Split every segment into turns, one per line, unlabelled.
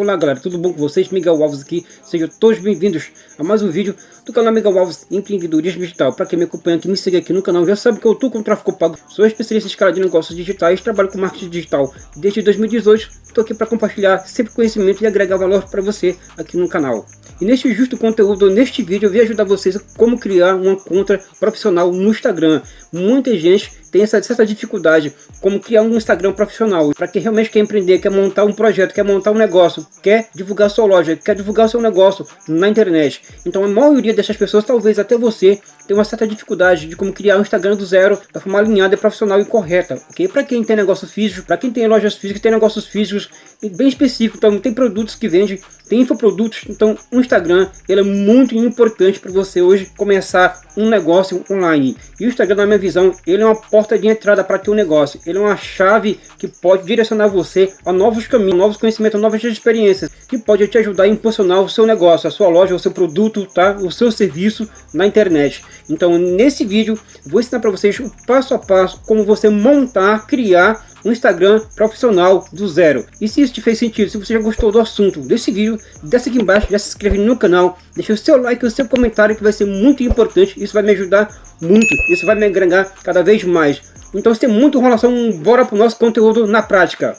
Olá galera, tudo bom com vocês? Miguel Alves aqui, sejam todos bem-vindos a mais um vídeo do canal Miguel Alves Empreendedorismo Digital. Para quem me acompanha aqui, me segue aqui no canal, já sabe que eu estou com tráfego pago, sou especialista em escala de negócios digitais, trabalho com marketing digital desde 2018, estou aqui para compartilhar sempre conhecimento e agregar valor para você aqui no canal. E neste justo conteúdo, neste vídeo, eu vim ajudar vocês a como criar uma conta profissional no Instagram. Muita gente tem essa certa dificuldade, como criar um Instagram profissional. Para quem realmente quer empreender, quer montar um projeto, quer montar um negócio, quer divulgar sua loja, quer divulgar seu negócio na internet. Então a maioria dessas pessoas, talvez até você, tem uma certa dificuldade de como criar um Instagram do zero, da forma alinhada, profissional e correta. ok? Para quem tem negócio físico, para quem tem lojas físicas, tem negócios físicos bem específicos, então tem produtos que vende, tem infoprodutos, então o Instagram ele é muito importante para você hoje começar um negócio online. E o Instagram, na minha visão, ele é uma porta de entrada para teu negócio. Ele é uma chave que pode direcionar você a novos caminhos, novos conhecimentos, novas experiências, que pode te ajudar a impulsionar o seu negócio, a sua loja, o seu produto, tá? o seu serviço na internet. Então, nesse vídeo, vou ensinar para vocês o passo a passo como você montar, criar um Instagram profissional do zero. E se isso te fez sentido, se você já gostou do assunto desse vídeo, desce aqui embaixo, já se inscreve no canal, deixa o seu like o seu comentário que vai ser muito importante, isso vai me ajudar muito, isso vai me agregar cada vez mais. Então se tem muita enrolação, bora pro nosso conteúdo na prática.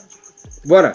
Bora!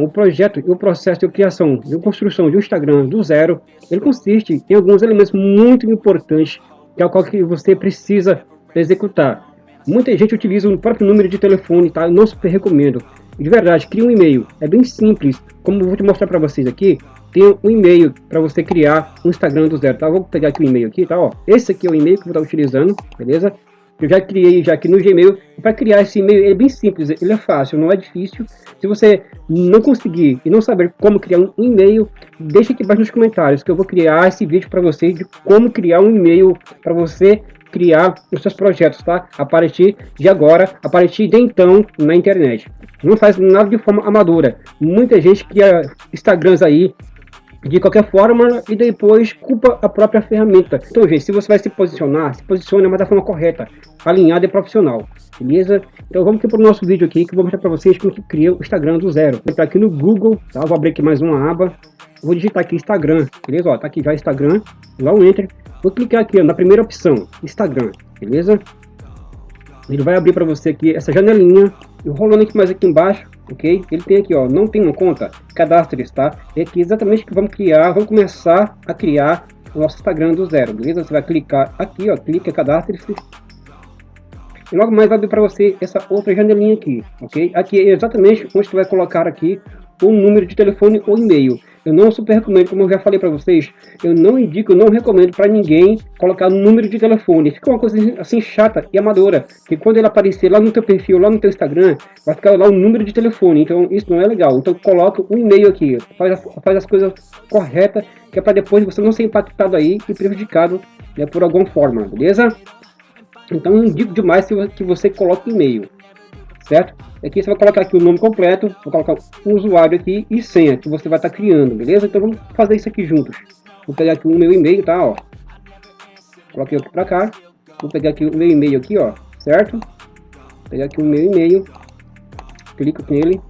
O projeto e o processo de criação de construção de um Instagram do zero, ele consiste em alguns elementos muito importantes que é o qual que você precisa executar. Muita gente utiliza o próprio número de telefone, tá? Não super recomendo. De verdade, cria um e-mail. É bem simples. Como eu vou te mostrar para vocês aqui, tem um e-mail para você criar um Instagram do zero, tá? Vou pegar aqui o e-mail aqui, tá? Ó, esse aqui é o e-mail que eu vou estar utilizando, beleza? Eu já criei já aqui no Gmail. Para criar esse e-mail é bem simples, ele é fácil, não é difícil. Se você não conseguir e não saber como criar um e-mail, deixa aqui embaixo nos comentários que eu vou criar esse vídeo para vocês de como criar um e-mail para você criar os seus projetos, tá? A partir de agora, a partir de então, na internet. Não faz nada de forma amadora. Muita gente cria Instagrams aí, de qualquer forma e depois culpa a própria ferramenta. Então, gente, se você vai se posicionar, se posicione mas da forma correta, alinhada e profissional, beleza? Então vamos aqui para o nosso vídeo aqui que eu vou mostrar para vocês como que cria o Instagram do zero. Vou entrar aqui no Google, tá? Vou abrir aqui mais uma aba, vou digitar aqui Instagram, beleza? Ó, tá aqui já Instagram, dá um Enter, vou clicar aqui ó, na primeira opção, Instagram, beleza? Ele vai abrir para você aqui essa janelinha, eu rolando aqui mais aqui embaixo, ok? Ele tem aqui, ó, não tem uma conta, cadastre, tá? É aqui exatamente que vamos criar, vamos começar a criar o nosso Instagram do zero, beleza? Você vai clicar aqui, ó, clica, cadastre-se. E logo mais vai abrir para você essa outra janelinha aqui, ok? Aqui é exatamente onde você vai colocar aqui o número de telefone ou e-mail. Eu não super recomendo, como eu já falei para vocês, eu não indico, eu não recomendo para ninguém colocar número de telefone. Fica uma coisa assim chata e amadora, que quando ele aparecer lá no teu perfil, lá no teu Instagram, vai ficar lá o número de telefone. Então isso não é legal. Então coloca o e-mail aqui, faz, faz as coisas corretas, que é para depois você não ser impactado aí e prejudicado né, por alguma forma, beleza? Então indico demais que você coloque e-mail certo? Aqui você vai colocar aqui o nome completo, vou colocar o usuário aqui e senha que você vai estar tá criando, beleza? Então vamos fazer isso aqui juntos. Vou pegar aqui o meu e-mail, tá? Ó. Coloquei aqui para cá. Vou pegar aqui o meu e-mail aqui, ó, certo? Vou pegar aqui o meu e-mail, clico nele,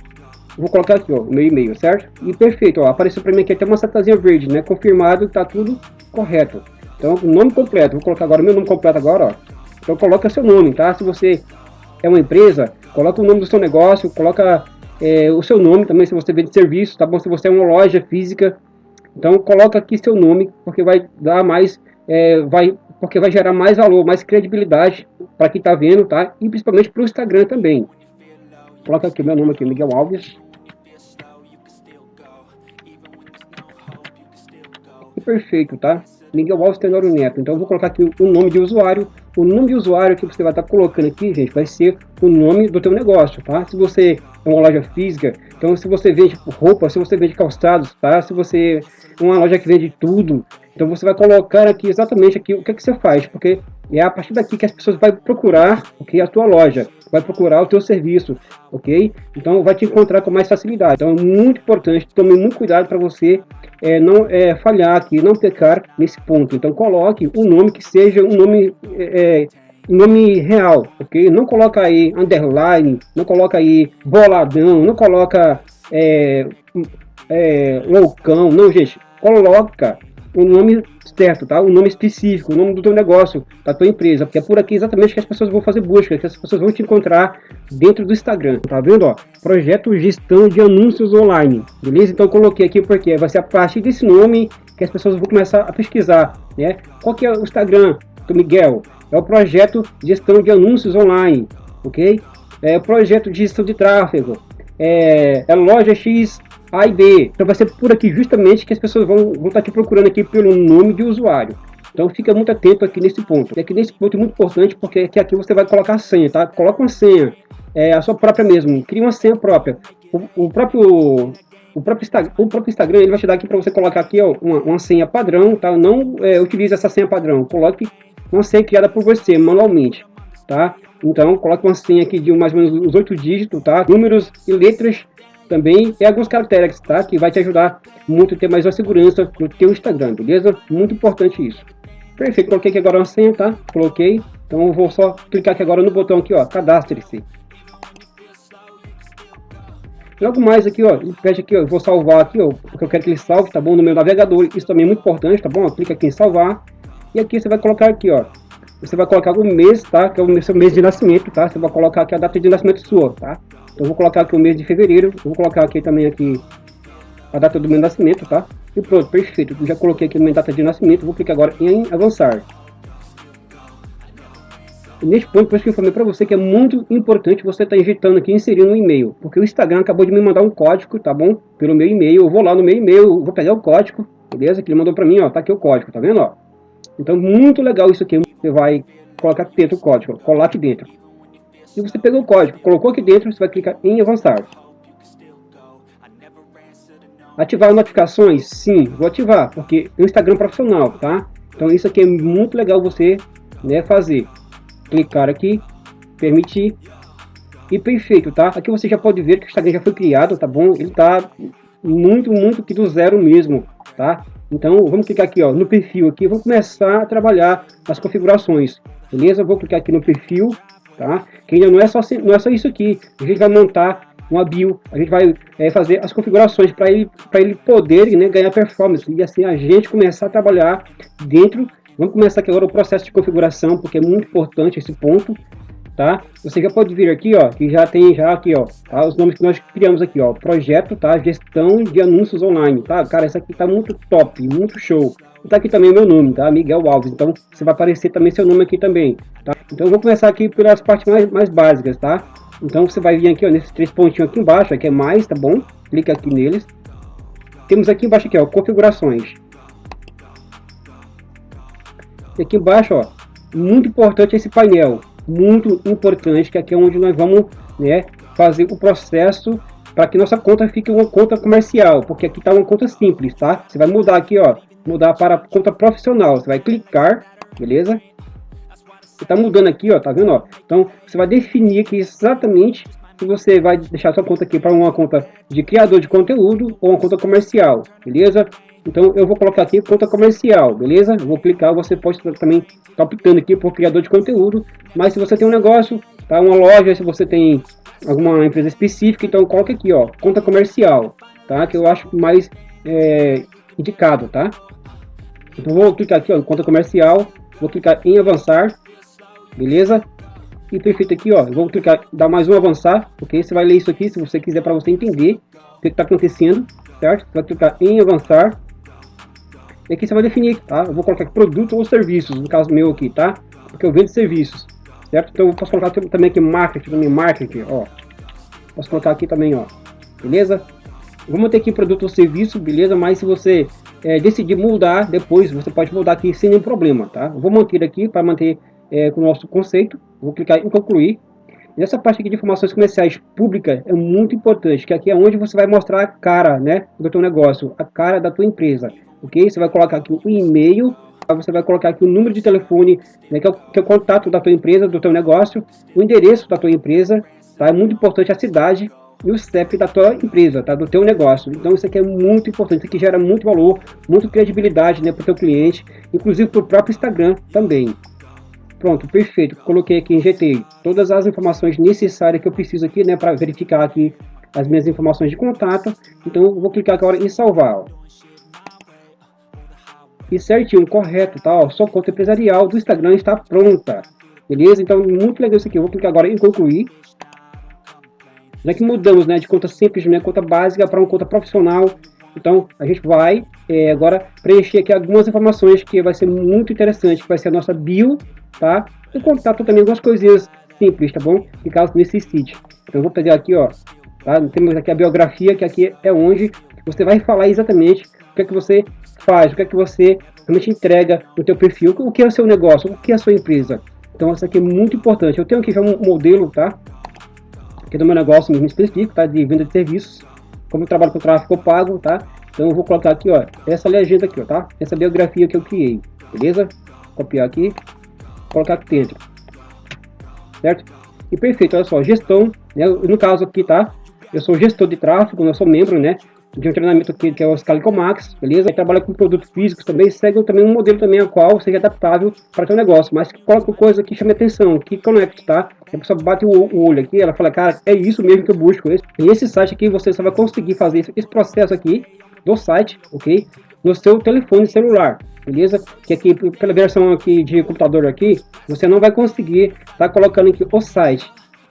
vou colocar aqui, ó, o meu e-mail, certo? E perfeito, ó, apareceu para mim aqui até uma setazinha verde, né? Confirmado, tá tudo correto. Então, o nome completo, vou colocar agora o meu nome completo agora, ó. Então, coloca seu nome, tá? Se você é uma empresa, coloca o nome do seu negócio, coloca é, o seu nome também, se você vende serviço, tá bom? Se você é uma loja física, então coloca aqui seu nome, porque vai dar mais, é, vai, porque vai gerar mais valor, mais credibilidade para quem está vendo, tá? E principalmente para o Instagram também. Coloca aqui meu nome aqui, Miguel Alves. Perfeito, tá? Miguel Alves Tenório Neto. Então eu vou colocar aqui o nome de usuário, o nome de usuário que você vai estar colocando aqui, gente, vai ser o nome do teu negócio, tá? Se você é uma loja física, então se você vende roupa, se você vende calçados, tá? Se você é uma loja que vende tudo, então você vai colocar aqui exatamente aqui o que, é que você faz, porque é a partir daqui que as pessoas vão procurar okay, a tua loja. Vai procurar o teu serviço, ok? Então vai te encontrar com mais facilidade. Então é muito importante, tome muito cuidado para você é, não é, falhar aqui, não pecar nesse ponto. Então coloque um nome que seja um nome é, é nome real, ok? Não coloca aí underline, não coloca aí boladão, não coloca é, é, loucão, não, gente. Coloca o nome certo, tá? O nome específico, o nome do teu negócio, da tua empresa, porque é por aqui exatamente que as pessoas vão fazer busca, que as pessoas vão te encontrar dentro do Instagram, tá vendo, ó? Projeto Gestão de Anúncios Online, beleza? Então coloquei aqui porque vai ser a partir desse nome que as pessoas vão começar a pesquisar, né? Qual que é o Instagram do Miguel? É o projeto Gestão de Anúncios Online, ok? É o projeto de gestão de tráfego, é, é loja X a e B. Então vai ser por aqui justamente que as pessoas vão, estar te procurando aqui pelo nome de usuário. Então fica muito atento aqui nesse ponto. E aqui nesse ponto é muito importante porque aqui, aqui você vai colocar a senha, tá? Coloca uma senha, é, a sua própria mesmo. Cria uma senha própria. O, o próprio o próprio, Instagram, o próprio Instagram ele vai te dar aqui para você colocar aqui ó, uma, uma senha padrão, tá? Não é, utilize essa senha padrão. Coloque uma senha criada por você manualmente, tá? Então coloque uma senha aqui de mais ou menos os oito dígitos, tá? Números e letras também tem alguns caracteres, tá? Que vai te ajudar muito a ter mais uma segurança no teu Instagram, beleza? Muito importante isso. Perfeito, coloquei aqui agora uma senha, tá? Coloquei. Então eu vou só clicar aqui agora no botão aqui, ó, cadastre-se. Logo mais aqui, ó, pede aqui, ó, vou salvar aqui, ó, porque eu quero que ele salve, tá bom? No meu navegador, isso também é muito importante, tá bom? Clica aqui em salvar. E aqui você vai colocar aqui, ó, você vai colocar o mês, tá? Que é o seu mês de nascimento, tá? Você vai colocar aqui a data de nascimento sua, tá? Eu vou colocar aqui o mês de fevereiro, vou colocar aqui também aqui a data do meu nascimento, tá? E pronto, perfeito. Já coloquei aqui minha data de nascimento, vou clicar agora em avançar. E neste ponto, por isso que eu falei para você que é muito importante você estar tá injetando aqui, inserindo um e-mail. Porque o Instagram acabou de me mandar um código, tá bom? Pelo meu e-mail, eu vou lá no meu e-mail, vou pegar o código, beleza? Que ele mandou para mim, ó, tá aqui o código, tá vendo, ó? Então, muito legal isso aqui. Você vai colocar aqui dentro o código, colar aqui dentro. Se você pegou o código, colocou aqui dentro, você vai clicar em avançar. Ativar notificações? Sim, vou ativar, porque é um Instagram profissional, tá? Então isso aqui é muito legal você né, fazer. Clicar aqui, permitir e perfeito, tá? Aqui você já pode ver que o Instagram já foi criado, tá bom? Ele tá muito, muito que do zero mesmo, tá? Então vamos clicar aqui, ó, no perfil aqui, vamos começar a trabalhar as configurações, beleza? Vou clicar aqui no perfil, tá? Que ainda não é só, não é só isso aqui. A gente vai montar uma bio, a gente vai é, fazer as configurações para ele, ele poder né, ganhar performance e assim a gente começar a trabalhar dentro. Vamos começar aqui agora o processo de configuração, porque é muito importante esse ponto, tá? Você já pode vir aqui, ó, que já tem já aqui, ó, tá? os nomes que nós criamos aqui, ó, projeto, tá? Gestão de anúncios online, tá? Cara, isso aqui tá muito top, muito show. Tá aqui também meu nome, tá? Miguel Alves. Então, você vai aparecer também seu nome aqui também, tá? Então, eu vou começar aqui pelas partes mais, mais básicas, tá? Então, você vai vir aqui, ó, nesses três pontinhos aqui embaixo, aqui é mais, tá bom? Clica aqui neles. Temos aqui embaixo aqui, ó, configurações. E aqui embaixo, ó, muito importante esse painel, muito importante, que aqui é onde nós vamos, né, fazer o processo para que nossa conta fique uma conta comercial, porque aqui está uma conta simples, tá? Você vai mudar aqui, ó, mudar para conta profissional. Você vai clicar, beleza? Você tá mudando aqui, ó, tá vendo, ó? Então, você vai definir aqui exatamente se você vai deixar sua conta aqui para uma conta de criador de conteúdo ou uma conta comercial, beleza? Então, eu vou colocar aqui conta comercial, beleza? Eu vou clicar, você pode também estar tá optando aqui por criador de conteúdo, mas se você tem um negócio, tá? Uma loja, se você tem alguma empresa específica, então coloca aqui, ó, conta comercial, tá? Que eu acho mais é, indicado, tá? Então vou clicar aqui, ó, conta comercial, vou clicar em avançar, beleza? E perfeito aqui, ó, vou clicar, dar mais um avançar, ok? Você vai ler isso aqui, se você quiser, para você entender o que está acontecendo, certo? Você vai clicar em avançar. E aqui você vai definir, tá? Eu vou colocar aqui produto ou serviços, no caso meu aqui, tá? Porque eu vendo serviços, certo? Então eu posso colocar também aqui marketing, também marketing, ó. Posso colocar aqui também, ó, beleza? Vamos ter aqui produto ou serviço, beleza? Mas se você é, decidir mudar depois, você pode mudar aqui sem nenhum problema, tá? vou manter aqui para manter é, com o nosso conceito. Vou clicar em concluir. Nessa parte aqui de informações comerciais públicas é muito importante, que aqui é onde você vai mostrar a cara, né, do teu negócio, a cara da tua empresa. ok? Você vai colocar aqui o e-mail, você vai colocar aqui o número de telefone, né, que, é o, que é o contato da tua empresa, do teu negócio, o endereço da tua empresa, tá? É muito importante a cidade e o CEP da tua empresa, tá? Do teu negócio. Então isso aqui é muito importante, isso aqui gera muito valor, muita credibilidade, né, para o teu cliente, inclusive para o próprio Instagram também. Pronto, perfeito. Coloquei aqui, injetei todas as informações necessárias que eu preciso aqui, né, para verificar aqui as minhas informações de contato. Então eu vou clicar agora em salvar. Ó. E certinho, correto, tá? Ó, sua conta empresarial do Instagram está pronta. Beleza? Então, muito legal isso aqui. Eu vou clicar agora em concluir. Já que mudamos né, de conta simples, né, conta básica para uma conta profissional, então a gente vai é, agora preencher aqui algumas informações que vai ser muito interessante, que vai ser a nossa bio, tá? E contato também algumas coisinhas simples, tá bom? Que caso necessite. Então vou pegar aqui, ó, tá? Temos aqui a biografia, que aqui é onde você vai falar exatamente o que é que você faz, o que é que você realmente entrega no teu perfil, o que é o seu negócio, o que é a sua empresa. Então isso aqui é muito importante. Eu tenho aqui já um modelo, tá? aqui do meu negócio mesmo específico, tá? De venda de serviços. Como eu trabalho com tráfego pago, tá? Então eu vou colocar aqui, ó, essa legenda aqui, ó, tá? Essa biografia que eu criei, beleza? Copiar aqui, colocar aqui dentro. Certo? E perfeito, olha só, gestão, né? No caso aqui, tá? Eu sou gestor de tráfego, eu sou membro, né? de um treinamento aqui, que é o Scalico Max, beleza? Ele trabalha com produtos físicos também, segue também um modelo também ao qual seja adaptável para o seu negócio, mas que coloca coisa que chame atenção, que conecte, tá? A pessoa bate o, olho aqui, ela fala, cara, é isso mesmo que eu busco. E esse site aqui, você só vai conseguir fazer esse processo aqui do site, ok? No seu telefone celular, beleza? Que aqui, pela versão aqui de computador aqui, você não vai conseguir tá colocando aqui o site,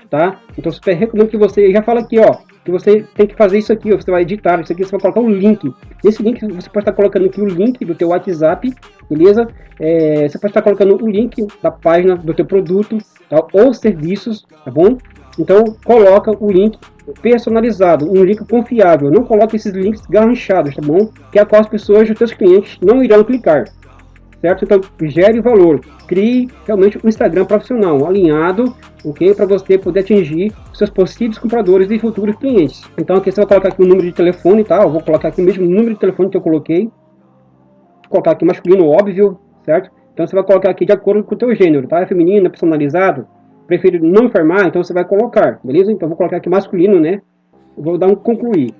tá? Então, super recomendo que você já fala aqui, ó, que você tem que fazer isso aqui, você vai editar isso aqui, você vai colocar um link. Nesse link você pode estar colocando aqui o link do teu WhatsApp, beleza? É, você pode estar colocando o link da página do teu produto tá? ou serviços, tá bom? Então coloca o link personalizado, um link confiável. Não coloque esses links garranchados, tá bom? Que é a qual as pessoas, os teus clientes, não irão clicar certo? Então, gere valor, crie realmente um Instagram profissional, alinhado, ok? Para você poder atingir seus possíveis compradores e futuros clientes. Então, aqui você vai colocar aqui o número de telefone, tá? Eu vou colocar aqui o mesmo número de telefone que eu coloquei. Vou colocar aqui masculino, óbvio, certo? Então, você vai colocar aqui de acordo com o teu gênero, tá? É feminino, é personalizado, prefiro não informar, então você vai colocar, beleza? Então, vou colocar aqui masculino, né? Eu vou dar um concluir.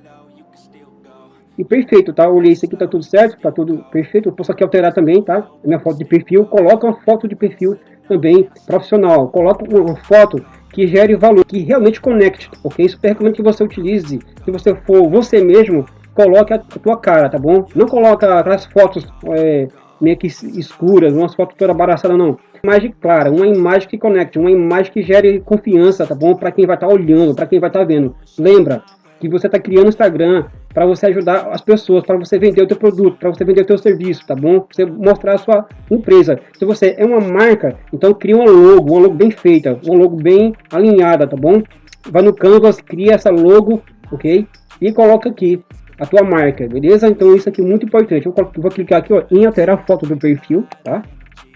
E perfeito, tá? Eu olhei isso aqui, tá tudo certo, tá tudo perfeito. Eu posso aqui alterar também, tá? Minha foto de perfil. Coloca uma foto de perfil também profissional. Coloca uma foto que gere valor, que realmente conecte, ok? Super recomendo que você utilize, se você for você mesmo, coloque a tua cara, tá bom? Não coloca aquelas fotos é, meio que escuras, umas fotos toda embaraçada, não. Imagem clara, uma imagem que conecte, uma imagem que gere confiança, tá bom? Para quem vai estar tá olhando, para quem vai estar tá vendo. Lembra que você está criando Instagram, para você ajudar as pessoas, para você vender o teu produto, para você vender o teu serviço, tá bom? Pra você mostrar a sua empresa. Se você é uma marca, então cria uma logo, uma logo bem feita, uma logo bem alinhada, tá bom? Vai no Canvas, cria essa logo, ok? E coloca aqui a tua marca, beleza? Então isso aqui é muito importante. Eu vou clicar aqui ó, em alterar a foto do perfil, tá?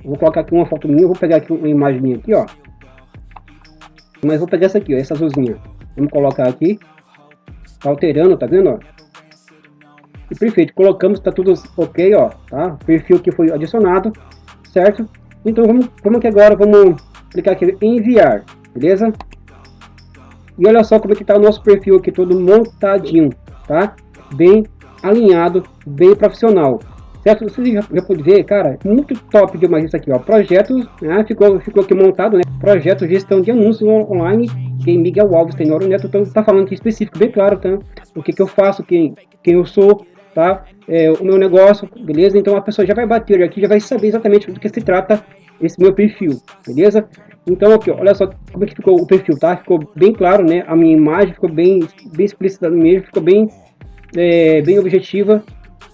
Vou colocar aqui uma foto minha, vou pegar aqui uma imagem minha aqui, ó. Mas vou pegar essa aqui, ó, essa azulzinha. Vamos colocar aqui. Tá alterando, tá vendo, ó? E perfeito, colocamos, tá tudo ok, ó, tá? Perfil que foi adicionado, certo? Então vamos, vamos aqui agora, vamos clicar aqui em enviar, beleza? E olha só como é que tá o nosso perfil aqui todo montadinho, tá? Bem alinhado, bem profissional. Certo? Você já, já pode ver, cara, muito top demais isso aqui, ó. Projetos, né? Ficou, ficou aqui montado, né? Projeto gestão de anúncios online, quem Miguel Alves tem Neto, então tá falando aqui específico, bem claro, tá? O que que eu faço, quem, quem eu sou, tá? É, o meu negócio, beleza? Então a pessoa já vai bater aqui, já vai saber exatamente do que se trata esse meu perfil, beleza? Então aqui, olha só como é que ficou o perfil, tá? Ficou bem claro, né? A minha imagem ficou bem, bem explícita mesmo, ficou bem, é, bem objetiva,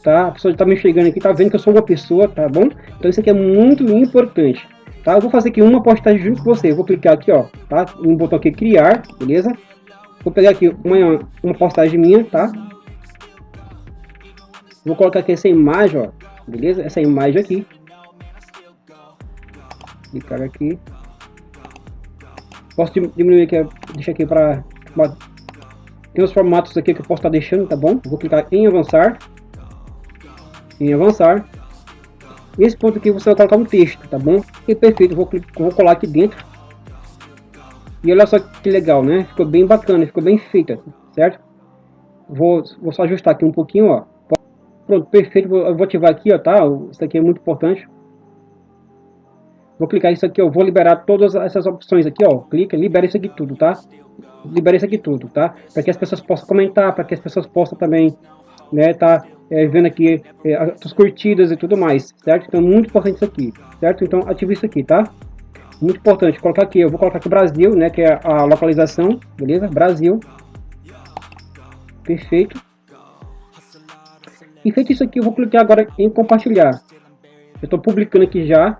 tá? A pessoa está me enxergando aqui, tá vendo que eu sou uma pessoa, tá bom? Então isso aqui é muito importante, tá? Eu vou fazer aqui uma postagem junto com você, eu vou clicar aqui, ó, tá? Um botão aqui, criar, beleza? Vou pegar aqui uma, uma postagem minha, tá? Vou colocar aqui essa imagem, ó, beleza? Essa imagem aqui. Clicar aqui. Posso diminuir aqui, deixar aqui para... Tem os formatos aqui que eu posso estar deixando, tá bom? Vou clicar em avançar. Em avançar. Nesse ponto aqui você vai colocar um texto, tá bom? E perfeito, vou, vou colar aqui dentro. E olha só que legal, né? Ficou bem bacana, ficou bem feita, certo? Vou, vou só ajustar aqui um pouquinho, ó. Pronto, perfeito. Eu vou ativar aqui, ó, tá? Isso aqui é muito importante. Vou clicar isso aqui, ó. Vou liberar todas essas opções aqui, ó. Clica, libera isso aqui tudo, tá? Libera isso aqui tudo, tá? Para que as pessoas possam comentar, para que as pessoas possam também, né, tá é, vendo aqui é, as curtidas e tudo mais, certo? Então, muito importante isso aqui, certo? Então, ativa isso aqui, tá? Muito importante, colocar aqui, eu vou colocar aqui Brasil, né, que é a localização, beleza? Brasil. Perfeito. E feito isso aqui, eu vou clicar agora em compartilhar. Eu estou publicando aqui já.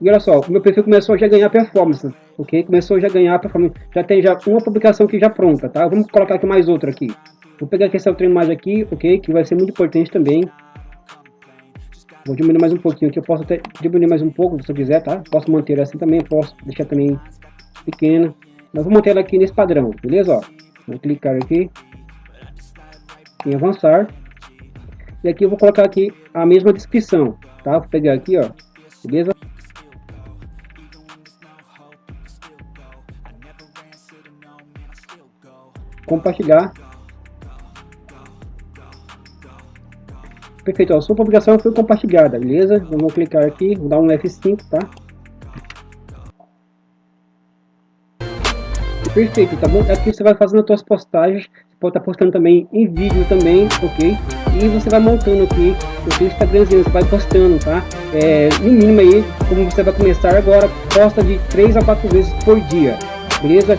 E olha só, o meu perfil começou já a ganhar performance, ok? Começou já a ganhar performance. Já tem já uma publicação aqui já pronta, tá? Vamos colocar aqui mais outra aqui. Vou pegar aqui essa outra imagem aqui, ok? Que vai ser muito importante também. Vou diminuir mais um pouquinho aqui. Eu posso até diminuir mais um pouco, se eu quiser, tá? Posso manter assim também, posso deixar também pequena. Mas vou manter ela aqui nesse padrão, beleza? Ó, vou clicar aqui em avançar. E aqui eu vou colocar aqui a mesma descrição, tá? Vou pegar aqui, ó, beleza? Compartilhar. Perfeito, ó, sua publicação foi compartilhada, beleza? Vamos clicar aqui, vou dar um F5, tá? Perfeito, tá bom? Aqui você vai fazendo as suas postagens, pode estar postando também em vídeo também, ok? E você vai montando aqui o seu Instagramzinho, você vai postando, tá? É, no mínimo aí, como você vai começar agora, posta de 3 a 4 vezes por dia, beleza?